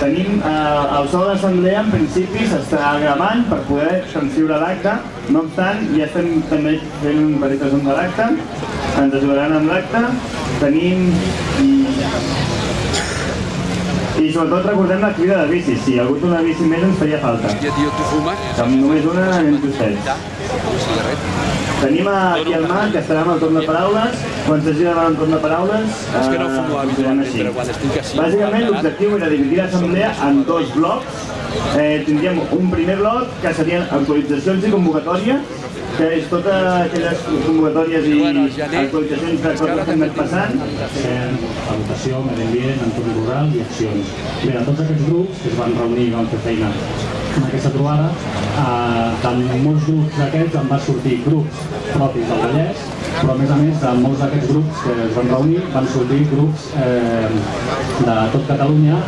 Tenim eh, el de l'assemblea, en principi, s'està gravant per poder transcriure l'acte. No obstant, ja estem també fent un petit resum de l'acte. Ens ajudaran amb l'acte. Tenim... I, i sobretot recordem la crida de bicis. Si hi ha hagut una bici més ens feia falta. Amb només una anem justets. Tenim aquí el Marc, que estarà amb el torn de paraules. Quan s'hagi d'anar el torn de paraules, És que no fumo eh, habitualment, així. però quan estic així- Bàsicament, l'objectiu era dividir l'assemblea en dos blocs. Eh, tindríem un primer bloc, que serien actualitzacions i convocatòries, que és totes aquelles convocatòries i actualitzacions de coses que han anat passant. eh, educació, medi ambient, entorn rural i accions. Bé, de tots aquests grups que es van reunir i van fer feina en aquesta trobada, eh, de molts grups d'aquests en va sortir grups propis del Vallès, però a més a més de molts d'aquests grups que es van reunir van sortir grups eh, de tot Catalunya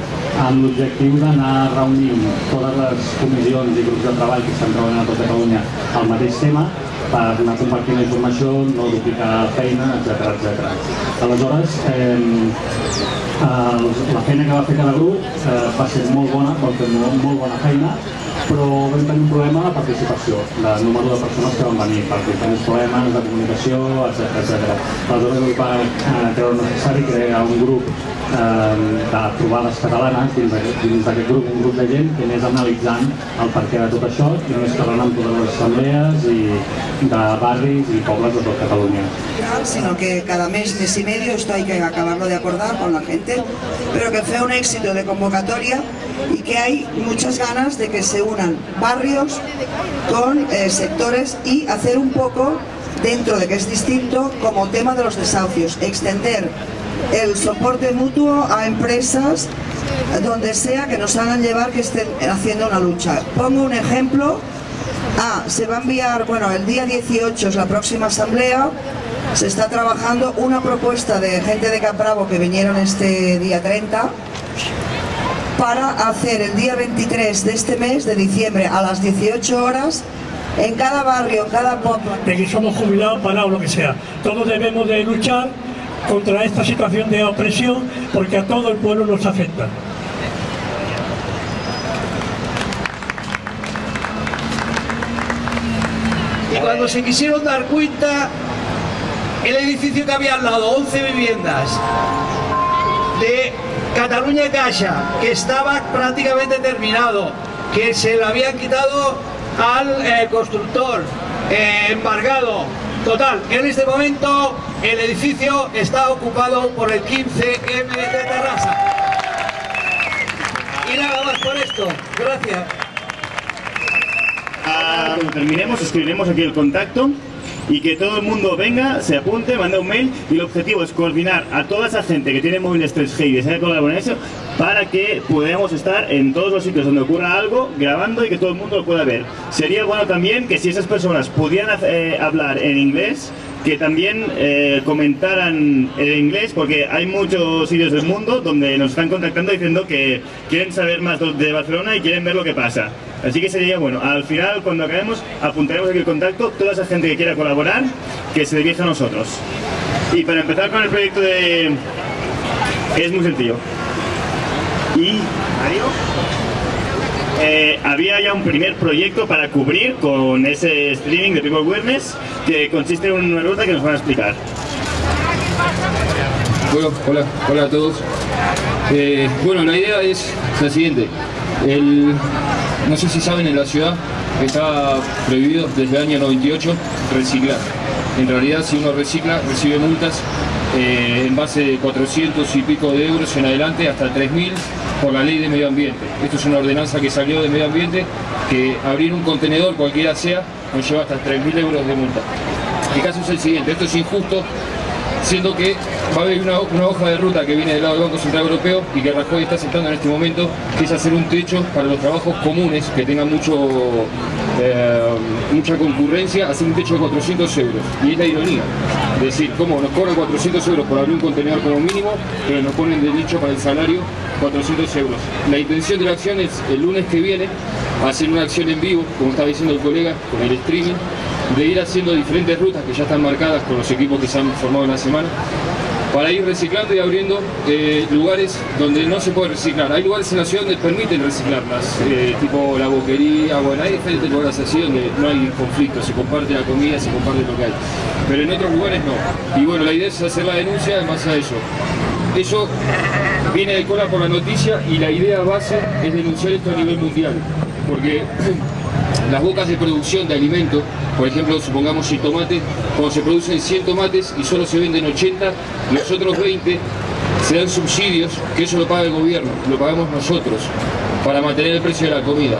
amb l'objectiu d'anar reunint totes les comissions i grups de treball que estan treballant a tot Catalunya al mateix tema per anar compartint la informació, no duplicar feina, etc etc. Aleshores, eh, la feina que va fer cada grup eh, va ser molt bona, va fer molt, molt bona feina, però vam tenir un problema de participació, de número de persones que van venir, per diferents problemes de comunicació, etc etc. Aleshores es va eh, creure necessari crear un grup eh, de trobades catalanes dins d'aquest grup, un grup de gent que anés analitzant el perquè de tot això i anés parlant amb totes les assemblees i de barris i pobles de tot Catalunya. sino que cada mes, mes y medio, esto hay que acabarlo de acordar con la gente, pero que fue un éxito de convocatoria y que hay muchas ganas de que se barrios con eh, sectores y hacer un poco, dentro de que es distinto, como tema de los desahucios, extender el soporte mutuo a empresas donde sea que nos hagan llevar que estén haciendo una lucha. Pongo un ejemplo, Ah, se va a enviar, bueno, el día 18 es la próxima asamblea, se está trabajando una propuesta de gente de Capravo que vinieron este día 30 para hacer el día 23 de este mes, de diciembre, a las 18 horas, en cada barrio, en cada pueblo, de que somos jubilados, parados, lo que sea. Todos debemos de luchar contra esta situación de opresión porque a todo el pueblo nos afecta. Y cuando se quisieron dar cuenta, el edificio que había al lado, 11 viviendas, de Cataluña Caixa, que estaba prácticamente terminado, que se le habían quitado al eh, constructor, eh, embargado. Total, en este momento el edificio está ocupado por el 15M de Terrassa. Y nada más por esto. Gracias. Ah, cuando terminemos escribiremos aquí el contacto y que todo el mundo venga, se apunte, mande un mail y el objetivo es coordinar a toda esa gente que tiene móviles 3G y desea colaborar en eso para que podamos estar en todos los sitios donde ocurra algo grabando y que todo el mundo lo pueda ver. Sería bueno también que si esas personas pudieran eh, hablar en inglés, que también eh, comentaran en inglés, porque hay muchos sitios del mundo donde nos están contactando diciendo que quieren saber más de Barcelona y quieren ver lo que pasa. Así que sería bueno, al final cuando acabemos apuntaremos aquí el contacto, toda esa gente que quiera colaborar, que se dirija a nosotros. Y para empezar con el proyecto de... es muy sencillo. Y... Mario. Eh, había ya un primer proyecto para cubrir con ese streaming de People Awareness que consiste en una ruta que nos van a explicar. Bueno, hola, hola a todos. Eh, bueno, la idea es la siguiente. El, no sé si saben, en la ciudad está prohibido desde el año 98 reciclar. En realidad, si uno recicla, recibe multas eh, en base de 400 y pico de euros en adelante hasta 3.000 por la ley de medio ambiente. Esto es una ordenanza que salió de medio ambiente que abrir un contenedor, cualquiera sea, nos lleva hasta 3.000 euros de multa. El caso es el siguiente, esto es injusto siendo que va a haber una, hoja de ruta que viene del lado del Banco Central Europeo y que Rajoy está aceptando en este momento, que es hacer un techo para los trabajos comunes que tengan mucho, eh, mucha concurrencia, hacer un techo de 400 euros. Y es la ironía, es decir, cómo nos cobran 400 euros por abrir un contenedor como mínimo, pero nos ponen de nicho para el salario 400 euros. La intención de la acción es el lunes que viene hacer una acción en vivo, como estaba diciendo el colega, con el streaming, de ir haciendo diferentes rutas que ya están marcadas con los equipos que se han formado en la semana para ir reciclando y abriendo eh, lugares donde no se puede reciclar. Hay lugares en la ciudad donde permiten reciclarlas, eh, tipo la boquería, bueno, hay diferentes lugares así donde no hay conflicto, se comparte la comida, se comparte lo que hay. Pero en otros lugares no. Y bueno, la idea es hacer la denuncia además a eso. Eso viene de cola por la noticia y la idea base es denunciar esto a nivel mundial. Porque las bocas de producción de alimentos, por ejemplo, supongamos el tomate, cuando se producen 100 tomates y solo se venden 80, los otros 20 se dan subsidios, que eso lo paga el gobierno, lo pagamos nosotros, para mantener el precio de la comida.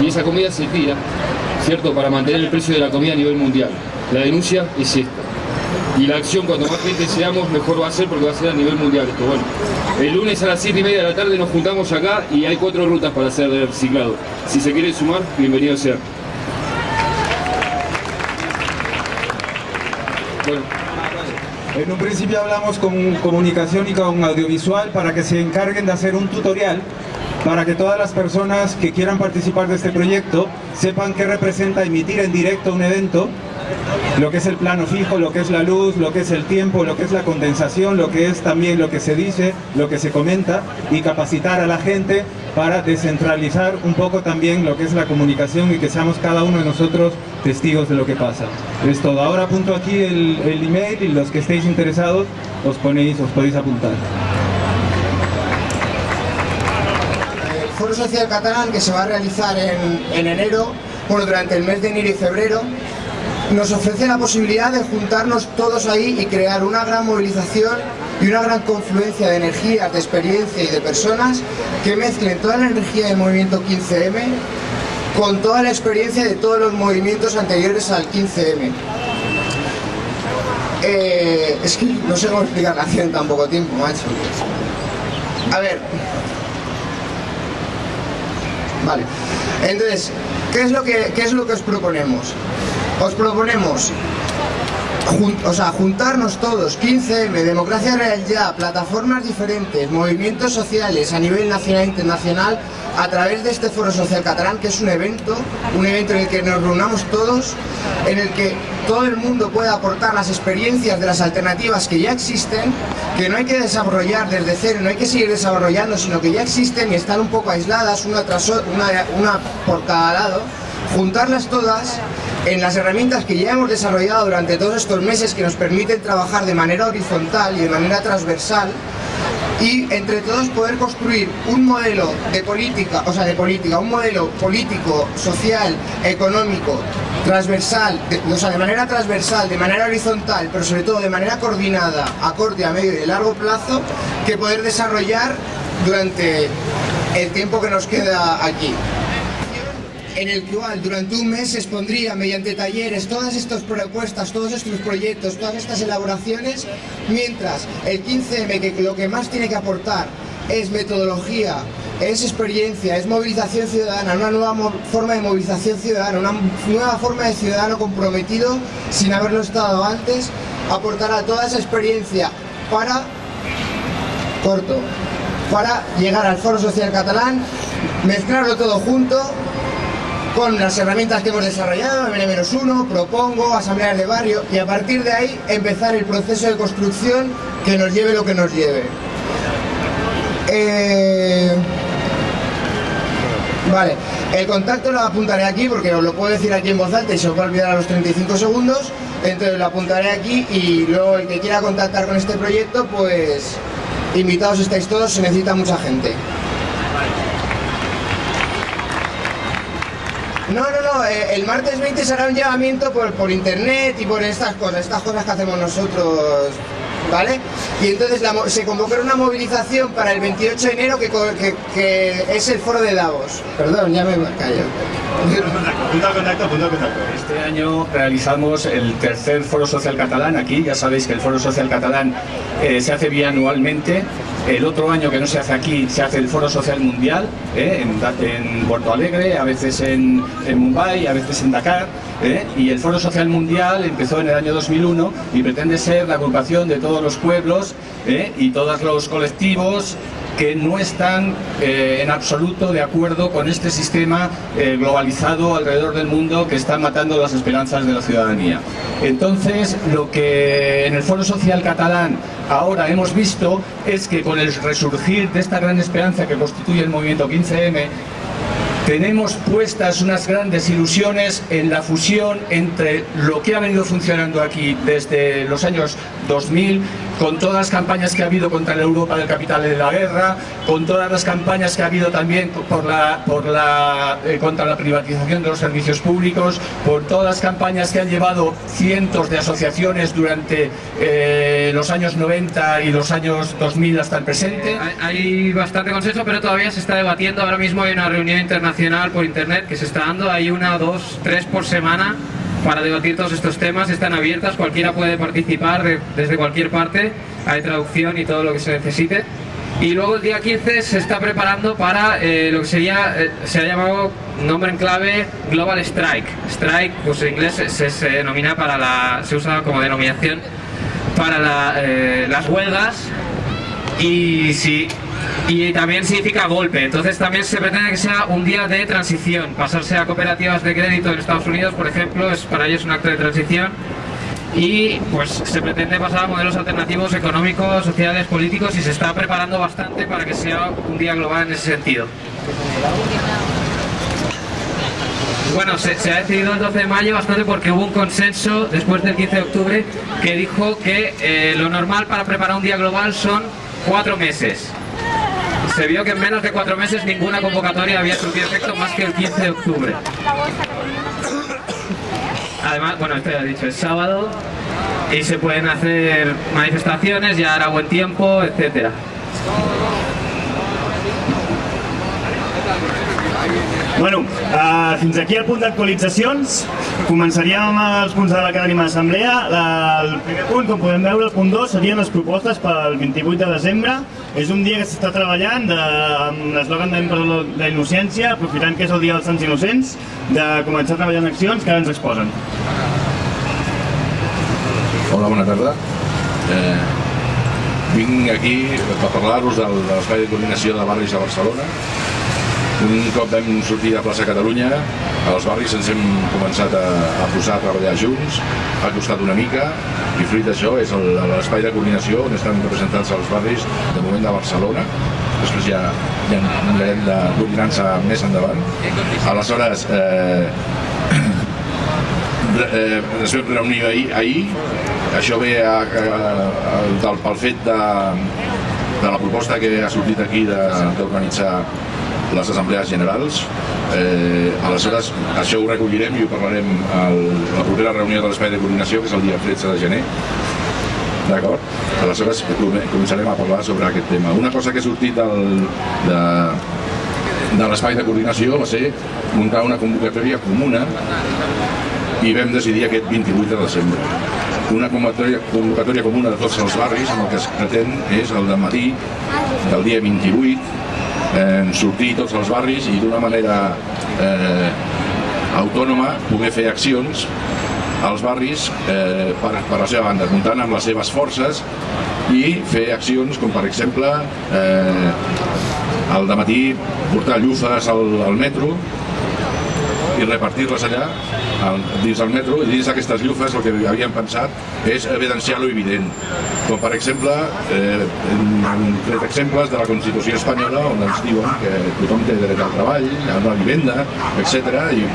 Y esa comida se tira, ¿cierto?, para mantener el precio de la comida a nivel mundial. La denuncia es esta. Y la acción, cuando más gente seamos, mejor va a ser porque va a ser a nivel mundial esto. Bueno, el lunes a las 7 y media de la tarde nos juntamos acá y hay cuatro rutas para hacer de reciclado. Si se quiere sumar, bienvenido sea. Bueno. En un principio hablamos con comunicación y con audiovisual para que se encarguen de hacer un tutorial para que todas las personas que quieran participar de este proyecto sepan qué representa emitir en directo un evento, lo que es el plano fijo, lo que es la luz, lo que es el tiempo, lo que es la condensación, lo que es también lo que se dice, lo que se comenta y capacitar a la gente para descentralizar un poco también lo que es la comunicación y que seamos cada uno de nosotros testigos de lo que pasa. Es todo. Ahora apunto aquí el, email y los que estéis interesados os ponéis, os podéis apuntar. Foro Social Catalán que se va a realizar en, en enero, bueno, durante el mes de enero y febrero, nos ofrece la posibilidad de juntarnos todos ahí y crear una gran movilización y una gran confluencia de energías, de experiencia y de personas que mezclen toda la energía del movimiento 15M con toda la experiencia de todos los movimientos anteriores al 15M. Eh, es que no sé cómo explicar la acción en tan poco tiempo, macho. A ver. Vale. Entonces, ¿qué es lo que, qué es lo que os proponemos? Os proponemos o sea, juntarnos todos, 15M, Democracia Real Ya, plataformas diferentes, movimientos sociales a nivel nacional e internacional, a través de este Foro Social Catalán, que es un evento, un evento en el que nos reunamos todos, en el que todo el mundo pueda aportar las experiencias de las alternativas que ya existen, que no hay que desarrollar desde cero, no hay que seguir desarrollando, sino que ya existen y están un poco aisladas, una, tras una, una por cada lado, juntarlas todas en las herramientas que ya hemos desarrollado durante todos estos meses que nos permiten trabajar de manera horizontal y de manera transversal y entre todos poder construir un modelo de política, o sea, de política, un modelo político, social, económico, transversal, de- o sea, de manera transversal, de manera horizontal, pero sobre todo de manera coordinada, a corto, a medio y de largo plazo, que poder desarrollar durante el tiempo que nos queda aquí en el cual durante un mes expondría mediante talleres todas estas propuestas, todos estos proyectos, todas estas elaboraciones, mientras el 15M que lo que más tiene que aportar es metodología, es experiencia, es movilización ciudadana, una nueva forma de movilización ciudadana, una nueva forma de ciudadano comprometido sin haberlo estado antes, aportará toda esa experiencia para corto para llegar al Foro Social Catalán, mezclarlo todo junto con las herramientas que hemos desarrollado, MN-1, Propongo, Asambleas de Barrio, y a partir de ahí empezar el proceso de construcción que nos lleve lo que nos lleve. Eh, Vale, el contacto lo apuntaré aquí porque os lo puedo decir aquí en voz alta y se os va a olvidar a los 35 segundos, entonces lo apuntaré aquí y luego el que quiera contactar con este proyecto, pues invitados estáis todos, se necesita mucha gente. No, eh, el martes 20 será un llamamiento por, por internet y por estas cosas, estas cosas que hacemos nosotros, ¿vale? Y entonces la mo- se convocará una movilización para el 28 de enero que, que- que es el foro de Davos. Perdón, ya me callo. Punto contacto, punto contacto. Este año realizamos el tercer Foro Social Catalán aquí. Ya sabéis que el Foro Social Catalán eh, se hace bianualmente. El otro año que no se hace aquí se hace el Foro Social Mundial eh, en, en Porto Alegre, a veces en, en Mumbai, a veces en Dakar. eh, y el Foro Social Mundial empezó en el año 2001 y pretende ser la agrupación de todos los pueblos eh, y todos los colectivos que no están eh, en absoluto de acuerdo con este sistema eh, globalizado alrededor del mundo que está matando las esperanzas de la ciudadanía. Entonces, lo que en el Foro Social Catalán ahora hemos visto es que con el resurgir de esta gran esperanza que constituye el movimiento 15M, tenemos puestas unas grandes ilusiones en la fusión entre lo que ha venido funcionando aquí desde los años 2000 con todas las campañas que ha habido contra la Europa del capital y de la guerra, con todas las campañas que ha habido también por la, por la, eh, contra la privatización de los servicios públicos, por todas las campañas que han llevado cientos de asociaciones durante eh, los años 90 y los años 2000 hasta el presente. Hay bastante consenso, pero todavía se está debatiendo. Ahora mismo hay una reunión internacional por internet que se está dando. Hay una, dos, tres por semana para debatir todos estos temas. Están abiertas, cualquiera puede participar de- desde cualquier parte. Hay traducción y todo lo que se necesite. Y luego el día 15 se está preparando para eh, lo que sería, eh, se ha llamado nombre en clave Global Strike. Strike, pues en inglés se, se- denomina para la, se usa como denominación para la, eh, las huelgas y sí y también significa golpe entonces también se pretende que sea un día de transición pasarse a cooperativas de crédito en Estados Unidos por ejemplo es para ellos un acto de transición y pues se pretende pasar a modelos alternativos económicos, sociales, políticos y se está preparando bastante para que sea un día global en ese sentido. Bueno, se, ha decidido el 12 de mayo bastante porque hubo un consenso después del 15 de octubre que dijo que eh, lo normal para preparar un día global son cuatro meses. Se vio que en menos de cuatro meses ninguna convocatoria había surtido efecto más que el 15 de octubre. Además, bueno, esto ya he dicho, es sábado y se pueden hacer manifestaciones, ya hará buen tiempo, etcétera. Bueno, uh, fins aquí el punt d'actualitzacions. Començaríem amb els punts de la cada ànima d'assemblea. La- El primer punt, com podem veure, el punt 2, serien les propostes pel 28 de desembre. És un dia que s'està treballant de, amb l'eslògan de la innocència, aprofitant que és el dia dels Sants Innocents, de començar a treballar en accions que ara ens exposen. Hola, bona tarda. Eh, vinc aquí per parlar-vos de l'espai de coordinació de barris de Barcelona. Un cop vam sortir de plaça Catalunya, els barris ens hem començat a, a posar a treballar junts, ha costat una mica, i fruit d'això és l'espai de coordinació on estan representats els barris de moment de Barcelona. Després ja, ja mirarem de coordinar-se més endavant. Aleshores, eh, eh, ens vam reunir ahir, ahir. això ve a, a, a, del, pel fet de, de la proposta que ha sortit aquí d'organitzar les assemblees generals. Eh, aleshores, això ho recollirem i ho parlarem a la propera reunió de l'espai de coordinació, que és el dia 13 de gener. D'acord? Aleshores, come- començarem a parlar sobre aquest tema. Una cosa que ha sortit del, de, de l'espai de coordinació va ser muntar una convocatòria comuna i vam decidir aquest 28 de desembre. Una convocatòria, convocatòria comuna de tots els barris amb el que es pretén és el de matí del dia 28 eh, sortir tots els barris i d'una manera eh, autònoma poder fer accions als barris eh, per, per la seva banda, comptant amb les seves forces i fer accions com per exemple eh, al matí portar llufes al, al metro i repartir-les allà al, dins del metro i dins d'aquestes llufes el que havíem pensat és evidenciar lo evident com per exemple eh, hem tret exemples de la Constitució espanyola on ens diuen que tothom té dret al treball, a una vivenda, etc. i,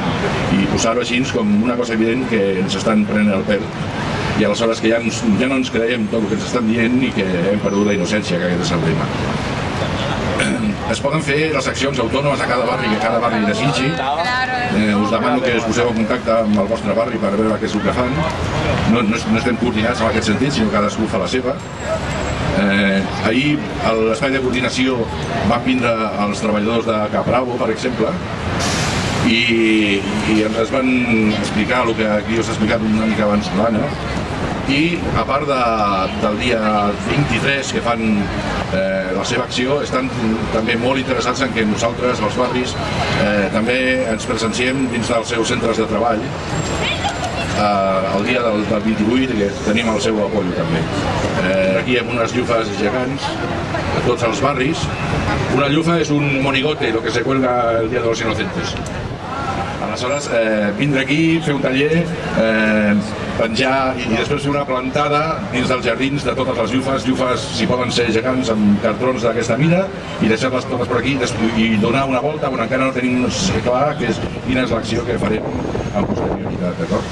i posar-ho així com una cosa evident que ens estan prenent el pèl i aleshores que ja, ens, ja no ens creiem tot el que ens estan dient i que hem perdut la innocència, que aquest és el tema es poden fer les accions autònomes a cada barri que cada barri desitgi. Eh, us demano que us poseu en contacte amb el vostre barri per veure què és el que fan. No, no, no estem coordinats en aquest sentit, sinó cadascú fa la seva. Eh, ahir a l'espai de coordinació van vindre els treballadors de Capravo, per exemple, i, i ens van explicar el que aquí us ha explicat una mica abans l'Anna, i a part de, del dia 23 que fan eh, la seva acció estan també molt interessats en que nosaltres, els barris, eh, també ens presenciem dins dels seus centres de treball eh, el dia del, del 28 que tenim el seu apoyo també. Eh, aquí amb unes llufes gegants a tots els barris. Una llufa és un monigote, el que se cuelga el Dia de los Inocentes. Aleshores, eh, vindre aquí, fer un taller, eh, penjar i, i després fer una plantada dins dels jardins de totes les llufes, llufes si poden ser gegants amb cartrons d'aquesta mida i deixar-les totes per aquí i donar una volta on encara no tenim clar que és, quina és l'acció que farem amb posterioritat, d'acord?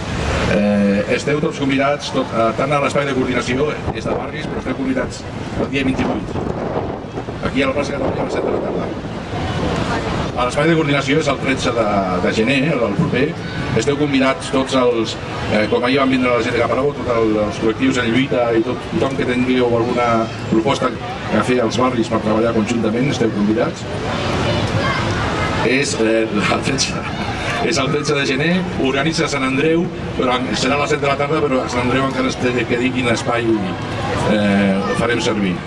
Eh, esteu tots convidats, tot, eh, tant a l'espai de coordinació, és de barris, però esteu convidats el dia 28, aquí a la plaça Catalunya a les 7 de la tarda. L'espai de coordinació és el 13 de, de gener, el proper. Esteu convidats tots els, eh, com ahir van vindre la gent de Caparó, tots el, els col·lectius en lluita i tot, tothom que tingueu alguna proposta a fer als barris per treballar conjuntament, esteu convidats. És eh, el 13, és el 13 de gener, organitza Sant Andreu, però serà a les 7 de la tarda, però a Sant Andreu encara es té que dir quin espai eh, farem servir.